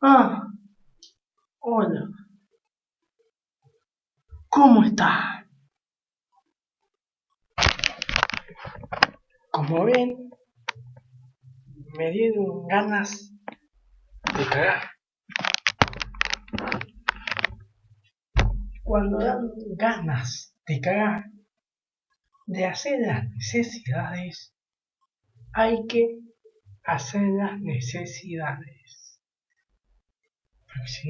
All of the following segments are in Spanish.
Ah, hola. ¿Cómo está? Como ven, me dieron ganas de cagar. Cuando dan ganas de cagar, de hacer las necesidades, hay que hacer las necesidades. Porque si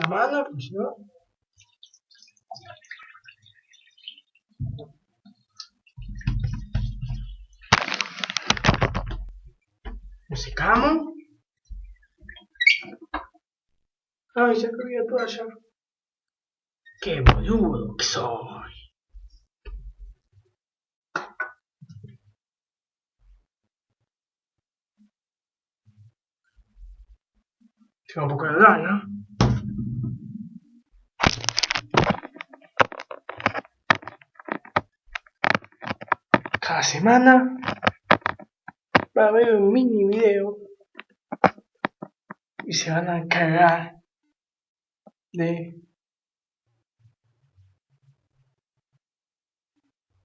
la mano, pues si secamos. Ay, ya que la toalla. Qué boludo que soy. Tengo un poco de edad, ¿no? cada semana va a haber un mini video y se van a cagar de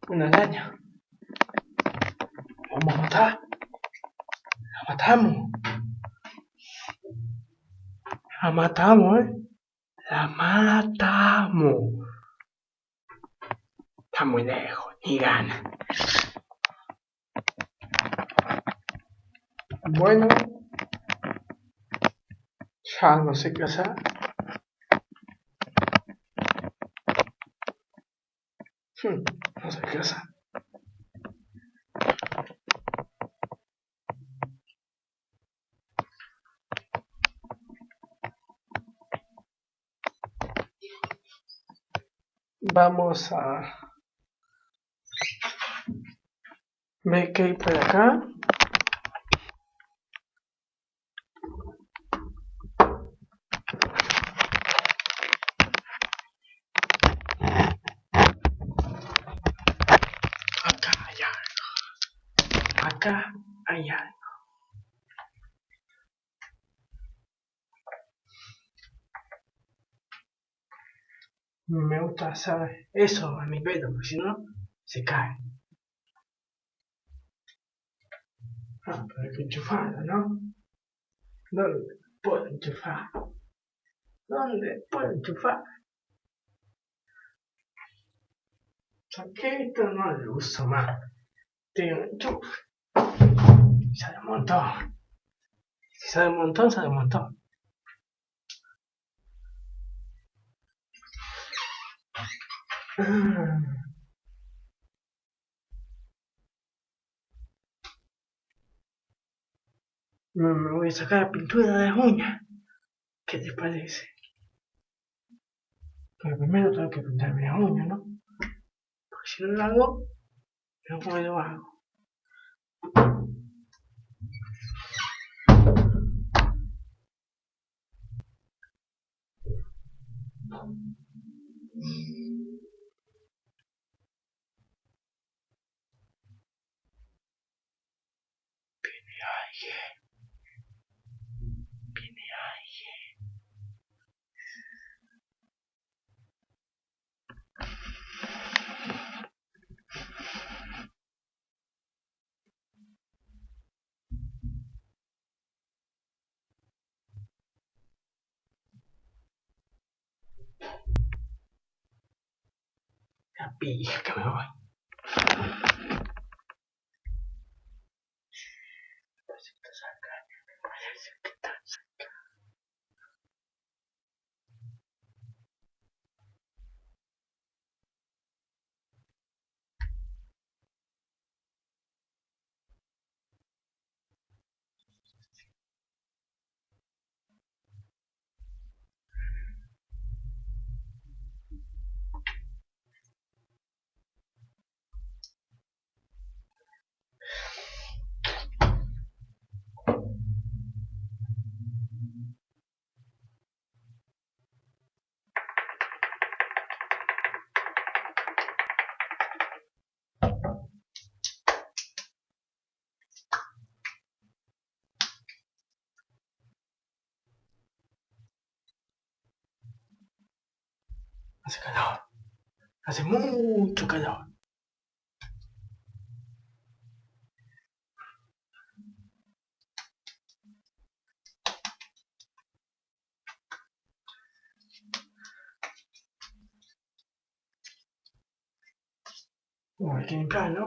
una araña. Vamos a matar. La matamos. La matamos, eh. La matamos. Está muy lejos, ni gana. Bueno, ya no sé qué hacer. Hmm, Vamos a ver qué hay por acá. Acá hay algo. Me gusta hacer eso a mi pelo, porque si no, se cae. Ah, pero hay que enchufarlo, ¿no? ¿Dónde puedo enchufar? ¿Dónde puedo enchufar? Saqué esto, no lo uso más. Tengo enchufe. Se desmontó. Si se desmontó, se desmontó. Me voy a sacar la pintura de las uñas. ¿Qué te parece? Pero primero tengo que pintarme las uñas, ¿no? Porque si no lo hago, no puedo hago. La pija que me voy. Hace calor. Hace mucho calor. Bueno, hay que limpiar, ¿no?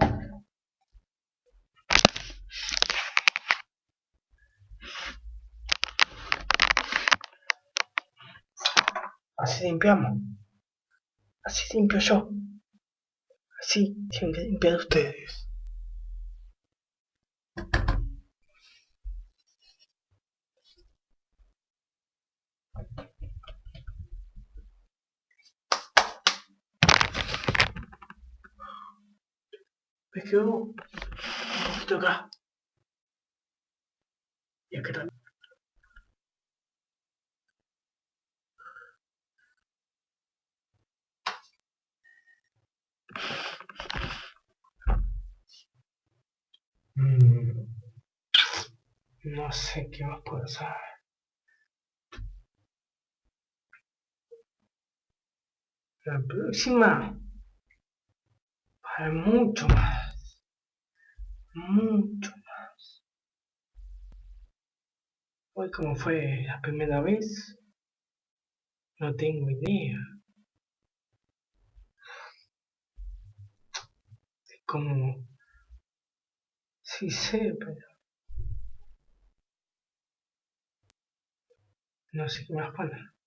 Así limpiamos. Así limpio yo. Así tienen que limpiar ustedes. Me quedó un poquito acá. Y acá también. No sé qué más puedo hacer. La próxima para mucho más. Mucho más. Hoy como fue la primera vez, no tengo idea. como sí sé, pero no sé qué más poner.